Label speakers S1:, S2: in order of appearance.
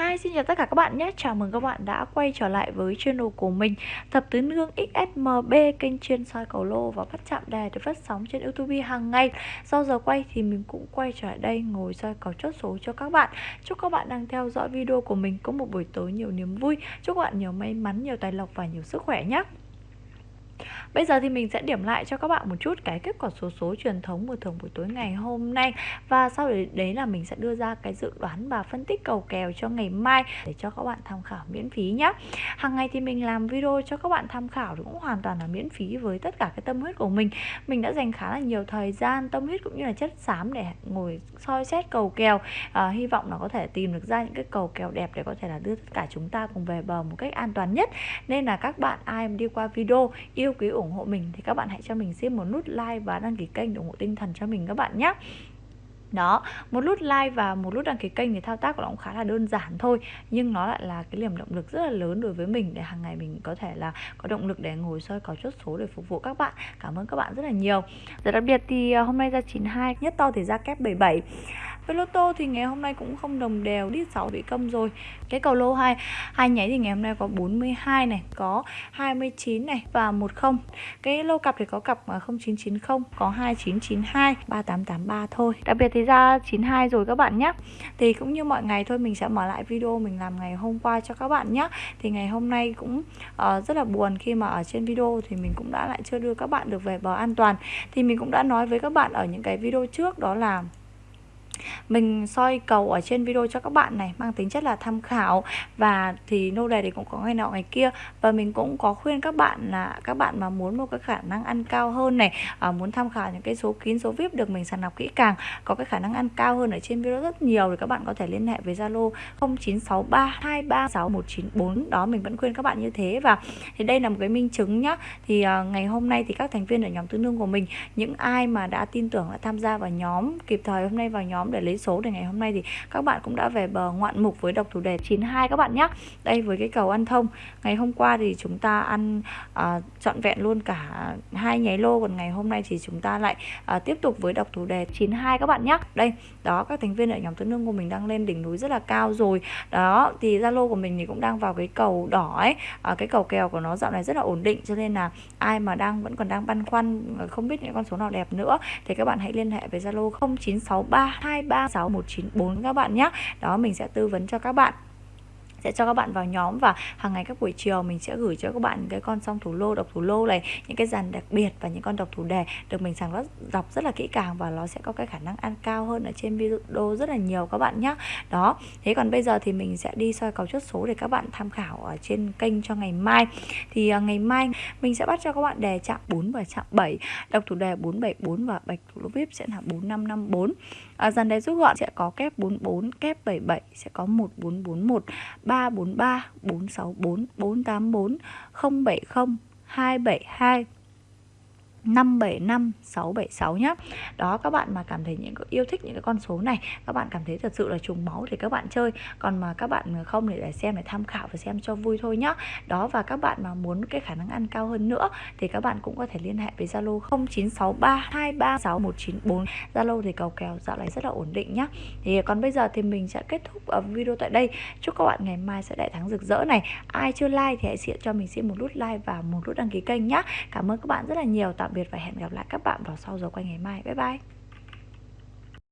S1: Hi, xin chào tất cả các bạn nhé. Chào mừng các bạn đã quay trở lại với channel của mình Thập Tứ Nương XSMB Kênh chuyên soi cầu lô và bắt chạm đề được phát sóng trên Youtube hàng ngày. Sau giờ quay thì mình cũng quay trở lại đây ngồi soi cầu chốt số cho các bạn. Chúc các bạn đang theo dõi video của mình có một buổi tối nhiều niềm vui. Chúc các bạn nhiều may mắn, nhiều tài lộc và nhiều sức khỏe nhé. Bây giờ thì mình sẽ điểm lại cho các bạn một chút cái kết quả số số truyền thống của thưởng buổi tối ngày hôm nay. Và sau đấy, là mình sẽ đưa ra cái dự đoán và phân tích cầu kèo cho ngày mai để cho các bạn tham khảo miễn phí nhé Hàng ngày thì mình làm video cho các bạn tham khảo cũng hoàn toàn là miễn phí với tất cả cái tâm huyết của mình. Mình đã dành khá là nhiều thời gian, tâm huyết cũng như là chất xám để ngồi soi xét cầu kèo. À, Hy vọng là có thể tìm được ra những cái cầu kèo đẹp để có thể là đưa tất cả chúng ta cùng về bờ một cách an toàn nhất. Nên là các bạn ai mà đi qua video yêu quý ủng hộ mình thì các bạn hãy cho mình xin một nút like và đăng ký kênh để ủng hộ tinh thần cho mình các bạn nhé đó, một nút like và một nút đăng ký kênh thì thao tác của nó cũng khá là đơn giản thôi, nhưng nó lại là cái niềm động lực rất là lớn đối với mình để hàng ngày mình có thể là có động lực để ngồi soi có chốt số để phục vụ các bạn. Cảm ơn các bạn rất là nhiều. Rồi đặc biệt thì ờ, hôm nay ra 92 nhất to thì ra kép 77 với lô tô thì ngày hôm nay cũng không đồng đều đi 6 bị công rồi. Cái cầu lô 2 hai nháy thì ngày hôm nay có 42 này có 29 này và 10 cái lô cặp thì có cặp à, 0990 có 2992 3883 thôi. Đặc biệt thì ra 92 rồi các bạn nhé thì cũng như mọi ngày thôi mình sẽ mở lại video mình làm ngày hôm qua cho các bạn nhé thì ngày hôm nay cũng uh, rất là buồn khi mà ở trên video thì mình cũng đã lại chưa đưa các bạn được về bờ an toàn. Thì mình cũng đã nói với các bạn ở những cái video trước đó là mình soi cầu ở trên video cho các bạn này mang tính chất là tham khảo. Và thì nô đề thì cũng có ngày nọ ngày kia. Và mình cũng có khuyên các bạn là các bạn mà muốn một cái khả năng ăn cao hơn này à, muốn tham khảo những cái số kín số vip được mình sàng lọc kỹ càng có cái khả năng ăn cao hơn ở trên video rất nhiều thì các bạn có thể liên hệ với Zalo 0963236194 đó mình vẫn khuyên các bạn như thế. Và thì đây là một cái minh chứng nhá. Thì à, ngày hôm nay thì các thành viên ở nhóm tương đương của mình những ai mà đã tin tưởng đã tham gia vào nhóm kịp thời hôm nay vào nhóm để lấy số để ngày hôm nay thì các bạn cũng đã về bờ ngoạn mục với độc thủ đề 92 các bạn nhé. Đây với cái cầu ăn thông. Ngày hôm qua thì chúng ta ăn à, trọn vẹn luôn cả hai nháy lô còn ngày hôm nay thì chúng ta lại à, tiếp tục với độc thủ đề 92 các bạn nhé. Đây đó các thành viên ở nhóm tứ nương của mình đang lên đỉnh núi rất là cao rồi. Đó thì zalo của mình thì cũng đang vào cái cầu đỏ ấy. À, cái cầu kèo của nó dạo này rất là ổn định cho nên là ai mà đang vẫn còn đang băn khoăn à, không biết những con số nào đẹp nữa thì các bạn hãy liên hệ với zalo 0963 236194 các bạn nhé đó mình sẽ tư vấn cho các bạn sẽ cho các bạn vào nhóm và hàng ngày các buổi chiều mình sẽ gửi cho các bạn cái con song thủ lô độc thủ lô này những cái dàn đặc biệt và những con độc thủ đề được mình sàng đọc rất là kỹ càng và nó sẽ có cái khả năng ăn cao hơn ở trên video rất là nhiều các bạn nhé đó thế còn bây giờ thì mình sẽ đi soi cầu chốt số để các bạn tham khảo ở trên kênh cho ngày mai. Thì uh, ngày mai mình sẽ bắt cho các bạn đề chạm 4 và chạm 7 độc thủ đề 474 và bạch thủ lô vip sẽ là 4554 à, dàn đề rút gọn sẽ có kép 44 kép 77 sẽ có 1441 343 464 484 070 272 575 676 nhé Đó các bạn mà cảm thấy những yêu thích những cái con số này Các bạn cảm thấy thật sự là trùng máu thì các bạn chơi. Còn mà các bạn không để, để xem để tham khảo và xem cho vui thôi nhá. Đó và các bạn mà muốn cái khả năng ăn cao hơn nữa Thì các bạn cũng có thể liên hệ với Zalo 0963236194 Zalo thì cầu kèo dạo này rất là ổn định nhá. Thì còn bây giờ thì mình sẽ kết thúc video tại đây. Chúc các bạn ngày mai sẽ đại thắng rực rỡ này. Ai chưa like thì hãy cho mình xin một nút like và một nút đăng ký kênh nhá. Cảm ơn các bạn rất là nhiều. Tạm Tạm biệt và hẹn gặp lại các bạn vào sau giờ quay ngày mai. Bye bye.